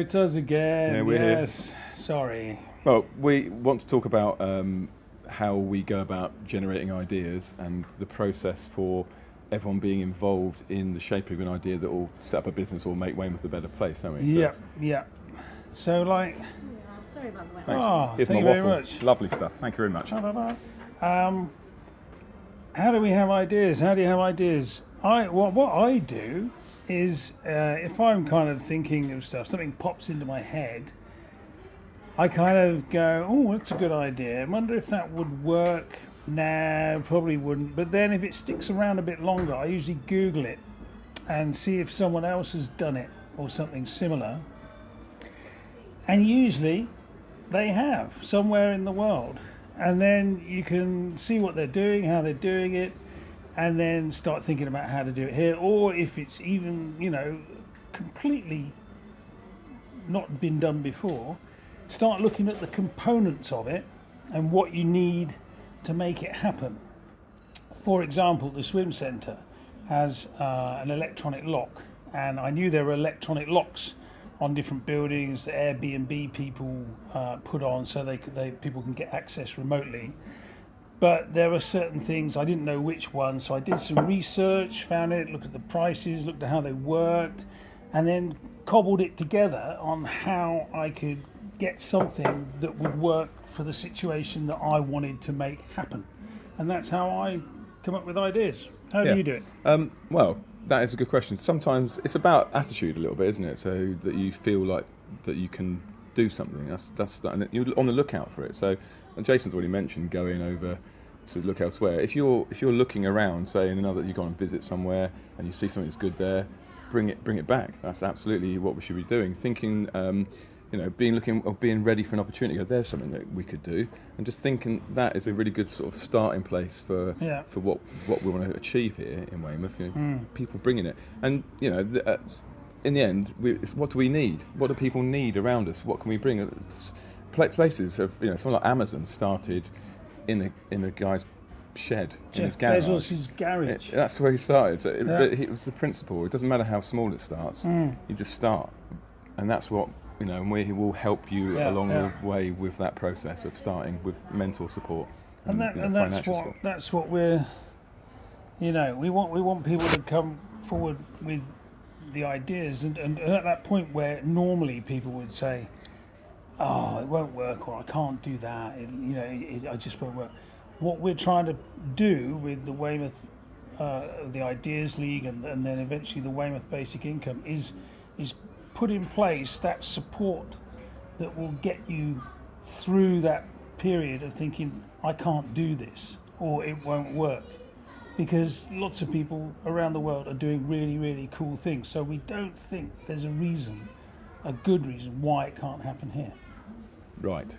it's us again. Yeah, we're here. yes. Sorry. Well, we want to talk about um, how we go about generating ideas and the process for everyone being involved in the shaping of an idea that will set up a business or make Weymouth a better place, don't we? So, Yep, yep. So, like, Yeah, sorry about the weather. Thanks. Oh, Here's thank my you very much. Lovely stuff. Thank you very much. um, how do we have ideas? How do you have ideas? I what what I do is uh, if I'm kind of thinking of stuff, something pops into my head. I kind of go, oh, that's a good idea. I wonder if that would work. Nah, probably wouldn't. But then if it sticks around a bit longer, I usually Google it and see if someone else has done it or something similar. And usually they have somewhere in the world. And then you can see what they're doing, how they're doing it, and then start thinking about how to do it here. Or if it's even, you know, completely not been done before, start looking at the components of it and what you need to make it happen. For example, the swim centre has uh, an electronic lock, and I knew there were electronic locks on different buildings that Airbnb people uh, put on so they, they people can get access remotely. But there were certain things I didn't know which ones, so I did some research, found it, looked at the prices, looked at how they worked, and then cobbled it together on how I could get something that would work for the situation that I wanted to make happen. And that's how I come up with ideas. How Yeah. do you do it? Um, well, that is a good question. Sometimes it's about attitude a little bit, isn't it? So that you feel like that you can do something. That's that's that, and you're on the lookout for it. So, and Jason's already mentioned going over to look elsewhere. If you're if you're looking around, say in another, you go and visit somewhere and you see something that's good there, bring it bring it back. That's absolutely what we should be doing. Thinking. Um, you know, being looking or being ready for an opportunity. Go, there's something that we could do, and just thinking that is a really good sort of starting place for Yeah. for what what we want to achieve here in Weymouth. You know, Mm. people bringing it, and you know, the, uh, in the end, we, it's what do we need? What do people need around us? What can we bring? It's- Places of you know, someone like Amazon started in a in a guy's shed in his Jeff garage. Bezos' garage. It- that's where he started. So it, Yeah. but it was the principle. It doesn't matter how small it starts. Mm. You just start, and that's what you know. And we will help you Yeah, along yeah. the way with that process of starting with mentor support and that, you know, and that's what support. that's what we're you know we want we want people to come forward with the ideas and, and, at that point where normally people would say oh it won't work or I can't do that it, you know it, I just won't work. What we're trying to do with the Weymouth uh, the Ideas League and, and then eventually the Weymouth Basic Income is is put in place that support that will get you through that period of thinking I can't do this or it won't work because lots of people around the world are doing really really cool things so we don't think there's a reason a good reason why it can't happen here Right.